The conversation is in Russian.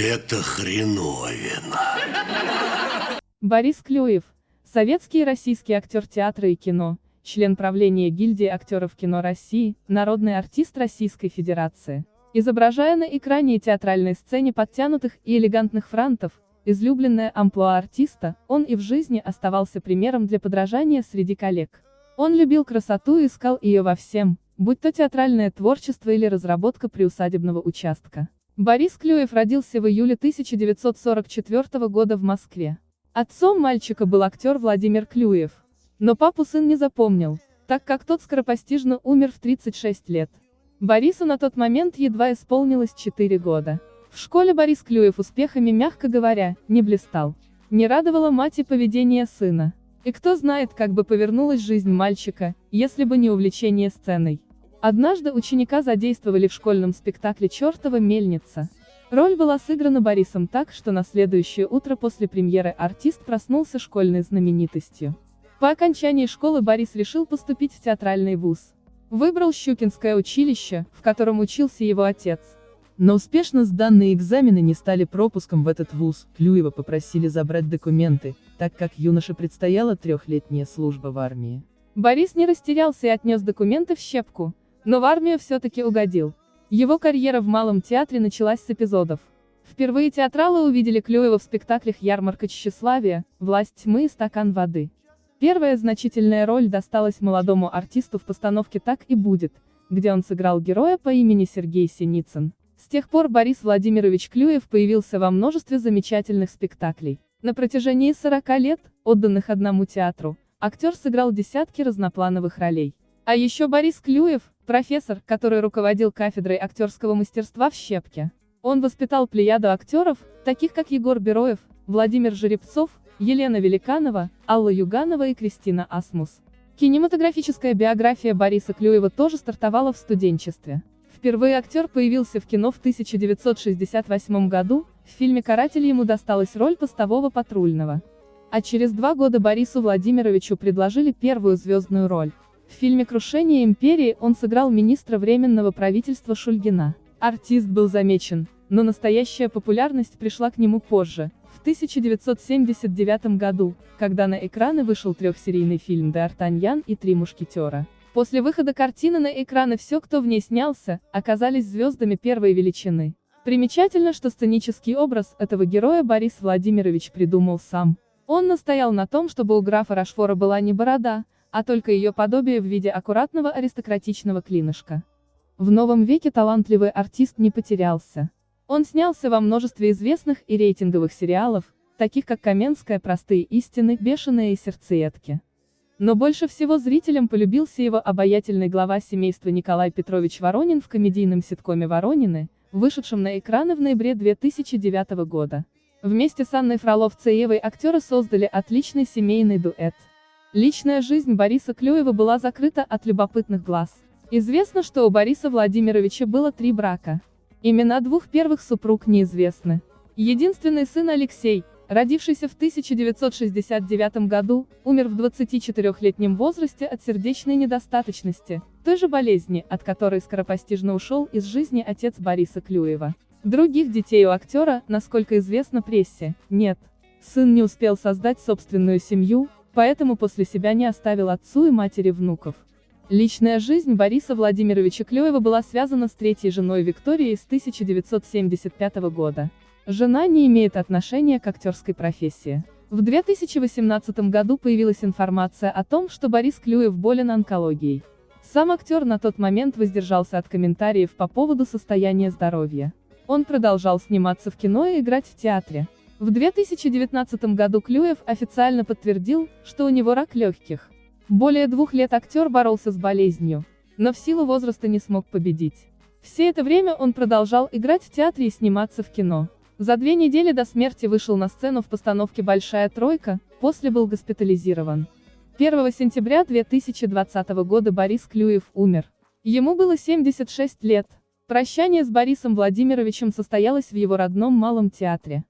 это хреновина. Борис Клюев, советский и российский актер театра и кино, член правления гильдии актеров кино России, народный артист Российской Федерации. Изображая на экране и театральной сцене подтянутых и элегантных франтов, излюбленная амплуа артиста, он и в жизни оставался примером для подражания среди коллег. Он любил красоту и искал ее во всем, будь то театральное творчество или разработка приусадебного участка. Борис Клюев родился в июле 1944 года в Москве. Отцом мальчика был актер Владимир Клюев. Но папу сын не запомнил, так как тот скоропостижно умер в 36 лет. Борису на тот момент едва исполнилось 4 года. В школе Борис Клюев успехами, мягко говоря, не блистал. Не радовала мать и поведение сына. И кто знает, как бы повернулась жизнь мальчика, если бы не увлечение сценой. Однажды ученика задействовали в школьном спектакле «Чёртова мельница». Роль была сыграна Борисом так, что на следующее утро после премьеры артист проснулся школьной знаменитостью. По окончании школы Борис решил поступить в театральный вуз. Выбрал Щукинское училище, в котором учился его отец. Но успешно сданные экзамены не стали пропуском в этот вуз, Клюева попросили забрать документы, так как юноше предстояла трехлетняя служба в армии. Борис не растерялся и отнес документы в щепку, но в армию все-таки угодил. Его карьера в Малом театре началась с эпизодов. Впервые театралы увидели Клюева в спектаклях «Ярмарка тщеславия», «Власть тьмы» и «Стакан воды». Первая значительная роль досталась молодому артисту в постановке «Так и будет», где он сыграл героя по имени Сергей Синицын. С тех пор Борис Владимирович Клюев появился во множестве замечательных спектаклей. На протяжении 40 лет, отданных одному театру, актер сыграл десятки разноплановых ролей. А еще Борис Клюев, профессор, который руководил кафедрой актерского мастерства в Щепке. Он воспитал плеяду актеров, таких как Егор Бероев, Владимир Жеребцов, Елена Великанова, Алла Юганова и Кристина Асмус. Кинематографическая биография Бориса Клюева тоже стартовала в студенчестве. Впервые актер появился в кино в 1968 году, в фильме «Каратель» ему досталась роль постового патрульного. А через два года Борису Владимировичу предложили первую звездную роль. В фильме «Крушение империи» он сыграл министра Временного правительства Шульгина. Артист был замечен, но настоящая популярность пришла к нему позже, в 1979 году, когда на экраны вышел трехсерийный фильм «Д'Артаньян и три мушкетера». После выхода картины на экраны все, кто в ней снялся, оказались звездами первой величины. Примечательно, что сценический образ этого героя Борис Владимирович придумал сам. Он настоял на том, чтобы у графа Рашфора была не борода, а только ее подобие в виде аккуратного аристократичного клинышка. В новом веке талантливый артист не потерялся. Он снялся во множестве известных и рейтинговых сериалов, таких как «Каменская», «Простые истины», «Бешеные» и «Сердцеедки». Но больше всего зрителям полюбился его обаятельный глава семейства Николай Петрович Воронин в комедийном ситкоме «Воронины», вышедшем на экраны в ноябре 2009 года. Вместе с Анной Фролов-Цеевой актеры создали отличный семейный дуэт. Личная жизнь Бориса Клюева была закрыта от любопытных глаз. Известно, что у Бориса Владимировича было три брака. Имена двух первых супруг неизвестны. Единственный сын Алексей, родившийся в 1969 году, умер в 24-летнем возрасте от сердечной недостаточности, той же болезни, от которой скоропостижно ушел из жизни отец Бориса Клюева. Других детей у актера, насколько известно прессе, нет. Сын не успел создать собственную семью, поэтому после себя не оставил отцу и матери внуков. Личная жизнь Бориса Владимировича Клюева была связана с третьей женой Викторией с 1975 года. Жена не имеет отношения к актерской профессии. В 2018 году появилась информация о том, что Борис Клюев болен онкологией. Сам актер на тот момент воздержался от комментариев по поводу состояния здоровья. Он продолжал сниматься в кино и играть в театре. В 2019 году Клюев официально подтвердил, что у него рак легких. Более двух лет актер боролся с болезнью, но в силу возраста не смог победить. Все это время он продолжал играть в театре и сниматься в кино. За две недели до смерти вышел на сцену в постановке «Большая тройка», после был госпитализирован. 1 сентября 2020 года Борис Клюев умер. Ему было 76 лет. Прощание с Борисом Владимировичем состоялось в его родном Малом театре.